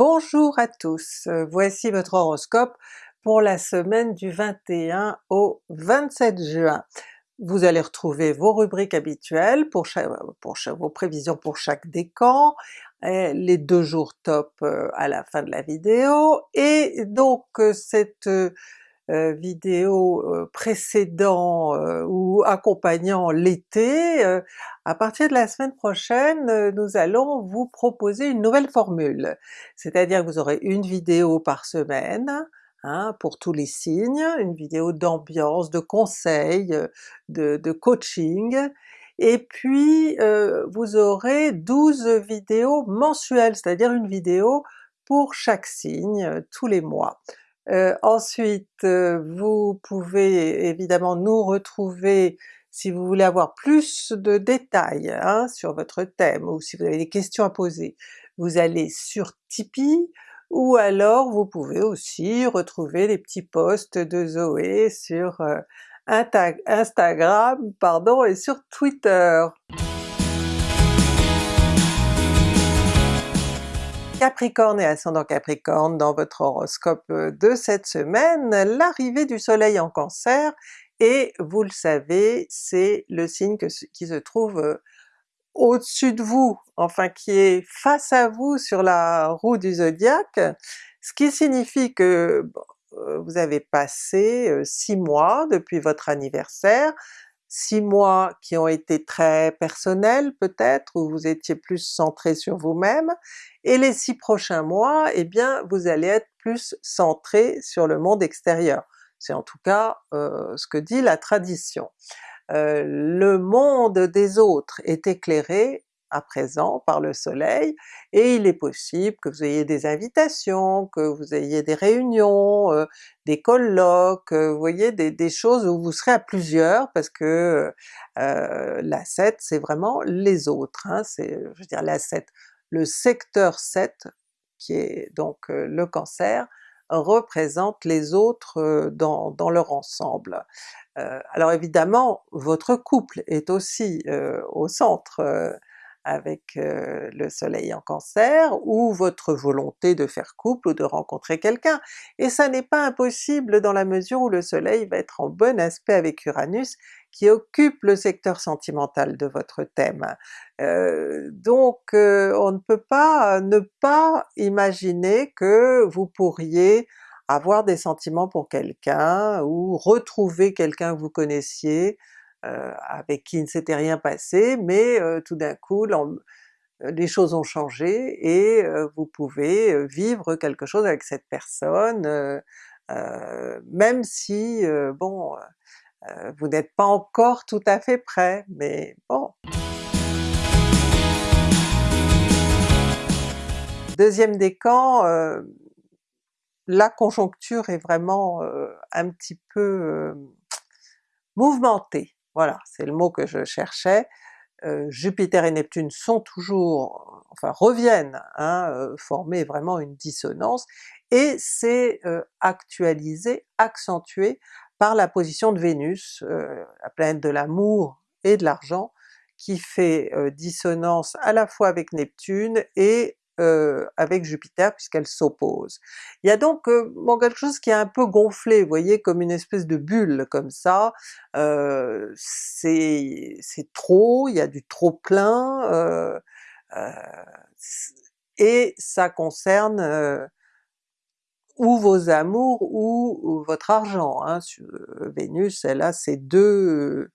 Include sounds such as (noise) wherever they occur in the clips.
Bonjour à tous, euh, voici votre horoscope pour la semaine du 21 au 27 juin. Vous allez retrouver vos rubriques habituelles pour, vos prévisions pour chaque décan, les deux jours top euh, à la fin de la vidéo, et donc euh, cette euh, vidéo euh, précédant euh, ou accompagnant l'été, à partir de la semaine prochaine nous allons vous proposer une nouvelle formule. C'est-à-dire que vous aurez une vidéo par semaine, Hein, pour tous les signes, une vidéo d'ambiance, de conseils, de, de coaching, et puis euh, vous aurez 12 vidéos mensuelles, c'est-à-dire une vidéo pour chaque signe tous les mois. Euh, ensuite, euh, vous pouvez évidemment nous retrouver si vous voulez avoir plus de détails hein, sur votre thème, ou si vous avez des questions à poser, vous allez sur Tipeee, ou alors vous pouvez aussi retrouver les petits posts de Zoé sur euh, Instagram pardon, et sur Twitter. Capricorne et ascendant Capricorne dans votre horoscope euh, de cette semaine, l'arrivée du soleil en Cancer, et vous le savez, c'est le signe qui se trouve euh, au-dessus de vous, enfin qui est face à vous sur la roue du zodiaque, ce qui signifie que euh, vous avez passé six mois depuis votre anniversaire, six mois qui ont été très personnels peut-être, où vous étiez plus centré sur vous-même, et les six prochains mois, eh bien vous allez être plus centré sur le monde extérieur. C'est en tout cas euh, ce que dit la tradition. Euh, le monde des autres est éclairé à présent par le soleil, et il est possible que vous ayez des invitations, que vous ayez des réunions, euh, des colloques, euh, vous voyez des, choses où vous serez à plusieurs parce que euh, la 7 c'est vraiment les autres, hein, c'est je veux dire la 7, le secteur 7 qui est donc le Cancer, représente les autres dans, dans leur ensemble. alors évidemment votre couple est aussi au centre avec euh, le soleil en Cancer, ou votre volonté de faire couple ou de rencontrer quelqu'un, et ça n'est pas impossible dans la mesure où le soleil va être en bon aspect avec Uranus qui occupe le secteur sentimental de votre thème. Euh, donc euh, on ne peut pas ne pas imaginer que vous pourriez avoir des sentiments pour quelqu'un, ou retrouver quelqu'un que vous connaissiez, avec qui ne s'était rien passé, mais euh, tout d'un coup les choses ont changé et euh, vous pouvez vivre quelque chose avec cette personne, même si bon, vous n'êtes pas encore tout à fait prêt, mais bon. Deuxième décan, la conjoncture est vraiment un petit peu mouvementée. Voilà, c'est le mot que je cherchais. Jupiter et Neptune sont toujours, enfin reviennent, hein, former vraiment une dissonance, et c'est actualisé, accentué par la position de Vénus, la planète de l'amour et de l'argent, qui fait dissonance à la fois avec Neptune et euh, avec Jupiter puisqu'elle s'oppose. Il y a donc euh, bon, quelque chose qui est un peu gonflé, vous voyez, comme une espèce de bulle comme ça, euh, c'est trop, il y a du trop plein, euh, euh, et ça concerne ou vos amours ou, votre argent. Hein. Vénus, elle a ces deux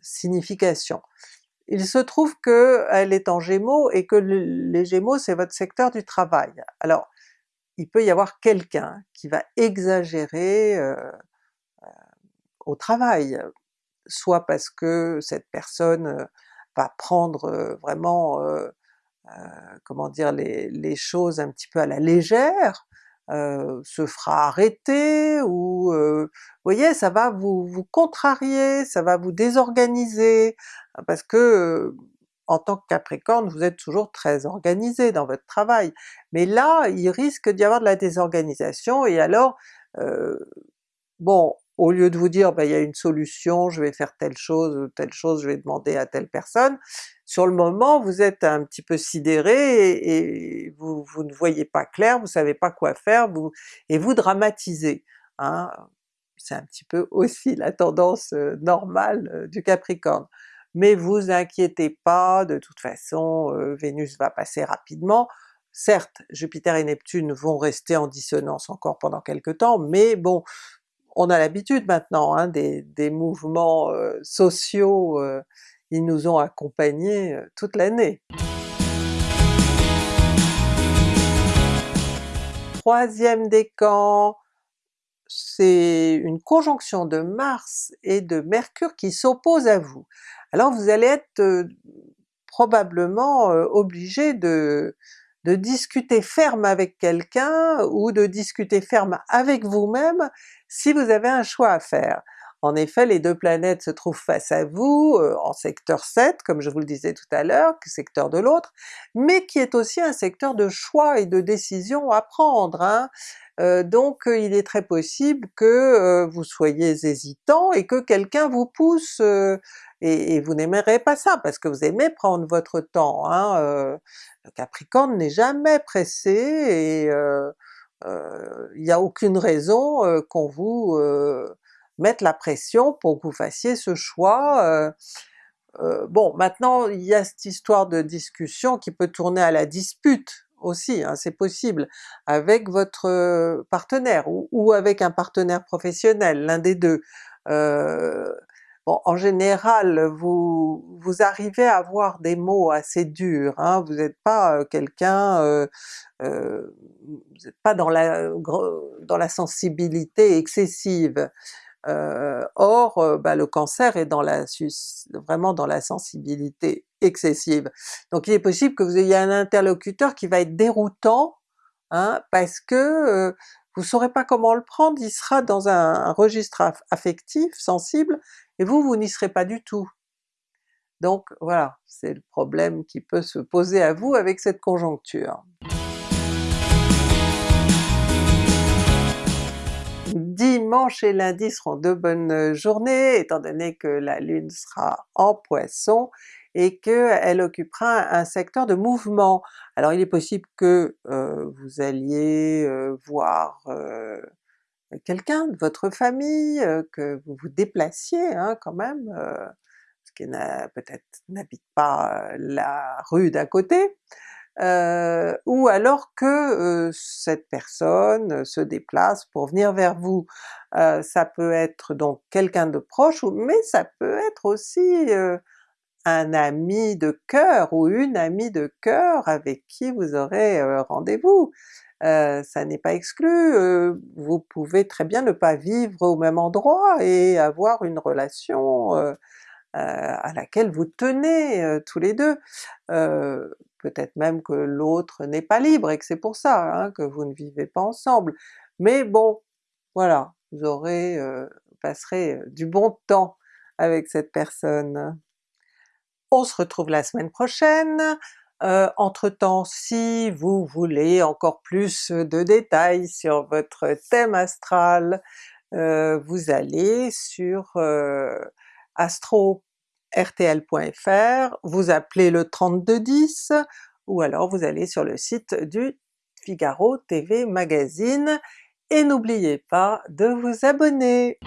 significations. Il se trouve qu'elle est en Gémeaux et que les Gémeaux c'est votre secteur du travail. Alors il peut y avoir quelqu'un qui va exagérer euh, euh, au travail, soit parce que cette personne euh, va prendre vraiment, comment dire, les, choses un petit peu à la légère, euh, se fera arrêter, ou euh, vous voyez, ça va vous, vous contrarier, ça va vous désorganiser, parce que euh, en tant que Capricorne, vous êtes toujours très organisé dans votre travail, mais là il risque d'y avoir de la désorganisation, et alors bon, au lieu de vous dire ben, il y a une solution, je vais faire telle chose telle chose, je vais demander à telle personne, sur le moment vous êtes un petit peu sidéré et, vous, vous, ne voyez pas clair, vous savez pas quoi faire, vous, et vous dramatisez. Hein. C'est un petit peu (laughs) aussi la tendance euh, normale euh, du Capricorne. Mais vous inquiétez pas, de toute façon euh, Vénus va passer rapidement, certes Jupiter et Neptune vont rester en dissonance encore pendant quelque temps, mais bon, on a l'habitude maintenant hein, des, mouvements sociaux, ils nous ont accompagnés toute l'année. Troisième décan, c'est une conjonction de Mars et de Mercure qui s'opposent à vous. Alors vous allez être probablement obligé de, de discuter ferme avec quelqu'un ou de discuter ferme avec vous-même si vous avez un choix à faire. En effet, les deux planètes se trouvent face à vous, euh, en secteur 7, comme je vous le disais tout à l'heure, secteur de l'autre, mais qui est aussi un secteur de choix et de décision à prendre. Hein. Euh, donc euh, il est très possible que vous soyez hésitant et que quelqu'un vous pousse, et, vous n'aimerez pas ça, parce que vous aimez prendre votre temps. Hein. le Capricorne n'est jamais pressé et il n'y a aucune raison qu'on vous mettre la pression pour que vous fassiez ce choix. Euh, euh, bon maintenant il y a cette histoire de discussion qui peut tourner à la dispute aussi, hein, c'est possible, avec votre euh, partenaire ou, avec un partenaire professionnel, l'un des deux. Bon en général vous, vous arrivez à avoir des mots assez durs, hein, vous n'êtes pas quelqu'un, vous n'êtes pas dans la, dans la sensibilité excessive. Euh, or euh, bah, le Cancer est dans la vraiment dans la sensibilité excessive. Donc il est possible que vous ayez un interlocuteur qui va être déroutant, hein, parce que euh, vous saurez pas comment le prendre, il sera dans un, registre affectif, sensible, et vous, vous n'y serez pas du tout. Donc voilà, c'est le problème qui peut se poser à vous avec cette conjoncture. Dimanche et lundi seront deux bonnes journées, étant donné que la Lune sera en Poisson et qu'elle occupera un secteur de mouvement. Alors il est possible que euh, vous alliez euh, voir euh, quelqu'un de votre famille, que vous vous déplaciez hein, quand même, ce qui peut-être n'habite pas la rue d'à côté, euh, ou alors que euh, cette personne se déplace pour venir vers vous. Euh, ça peut être donc quelqu'un de proche, mais ça peut être aussi un ami de cœur ou une amie de cœur avec qui vous aurez rendez-vous. ça n'est pas exclu, vous pouvez très bien ne pas vivre au même endroit et avoir une relation à laquelle vous tenez tous les deux peut-être même que l'autre n'est pas libre et que c'est pour ça hein, que vous ne vivez pas ensemble. Mais bon, voilà, vous aurez, passerez du bon temps avec cette personne. On se retrouve la semaine prochaine. Euh, entre-temps, si vous voulez encore plus de détails sur votre thème astral, vous allez sur astro rtl.fr, vous appelez le 3210 ou alors vous allez sur le site du Figaro TV Magazine et n'oubliez pas de vous abonner!